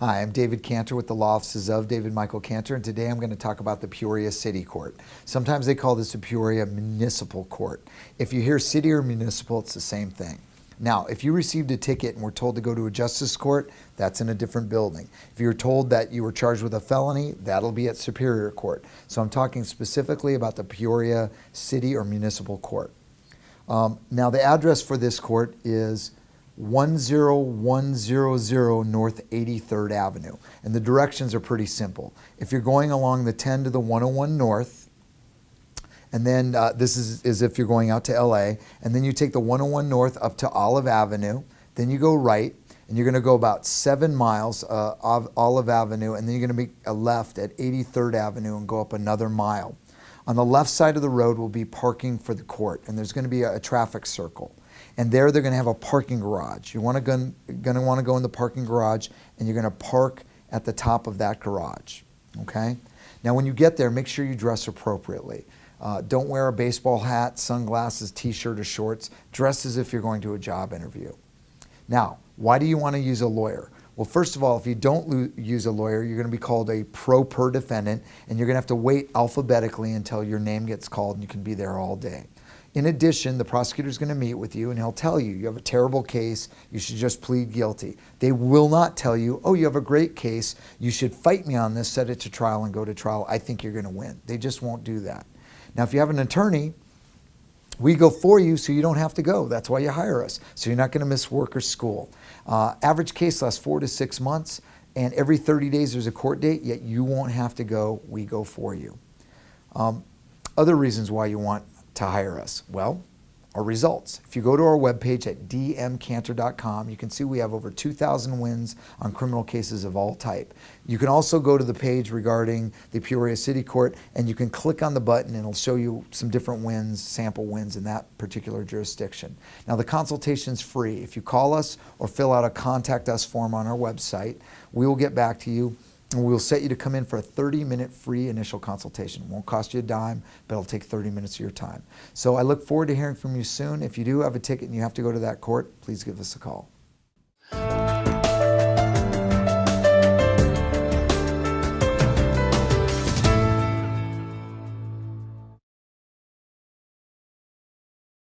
Hi, I'm David Cantor with the law offices of David Michael Cantor, and today I'm going to talk about the Peoria City Court. Sometimes they call this the Peoria Municipal Court. If you hear city or municipal, it's the same thing. Now, if you received a ticket and were told to go to a justice court, that's in a different building. If you're told that you were charged with a felony, that'll be at Superior Court. So I'm talking specifically about the Peoria City or Municipal Court. Um, now, the address for this court is 10100 North 83rd Avenue. And the directions are pretty simple. If you're going along the 10 to the 101 North, and then uh, this is as if you're going out to LA, and then you take the 101 North up to Olive Avenue, then you go right, and you're going to go about seven miles uh, of Olive Avenue, and then you're going to make a left at 83rd Avenue and go up another mile. On the left side of the road will be parking for the court, and there's going to be a, a traffic circle. And there they're going to have a parking garage. You want to going to want to go in the parking garage, and you're going to park at the top of that garage. Okay. Now, when you get there, make sure you dress appropriately. Uh, don't wear a baseball hat, sunglasses, t-shirt, or shorts. Dress as if you're going to a job interview. Now, why do you want to use a lawyer? Well, first of all, if you don't use a lawyer, you're going to be called a pro per defendant, and you're going to have to wait alphabetically until your name gets called, and you can be there all day. In addition, the prosecutor is going to meet with you and he'll tell you, you have a terrible case, you should just plead guilty. They will not tell you, oh, you have a great case, you should fight me on this, set it to trial and go to trial. I think you're going to win. They just won't do that. Now, if you have an attorney, we go for you so you don't have to go. That's why you hire us. So you're not going to miss work or school. Uh, average case lasts four to six months, and every 30 days there's a court date, yet you won't have to go. We go for you. Um, other reasons why you want to hire us? Well, our results. If you go to our webpage at dmcantor.com, you can see we have over 2,000 wins on criminal cases of all type. You can also go to the page regarding the Peoria City Court and you can click on the button and it'll show you some different wins, sample wins in that particular jurisdiction. Now the consultation is free. If you call us or fill out a contact us form on our website, we will get back to you and we'll set you to come in for a 30 minute free initial consultation. Won't cost you a dime, but it'll take 30 minutes of your time. So I look forward to hearing from you soon. If you do have a ticket and you have to go to that court, please give us a call.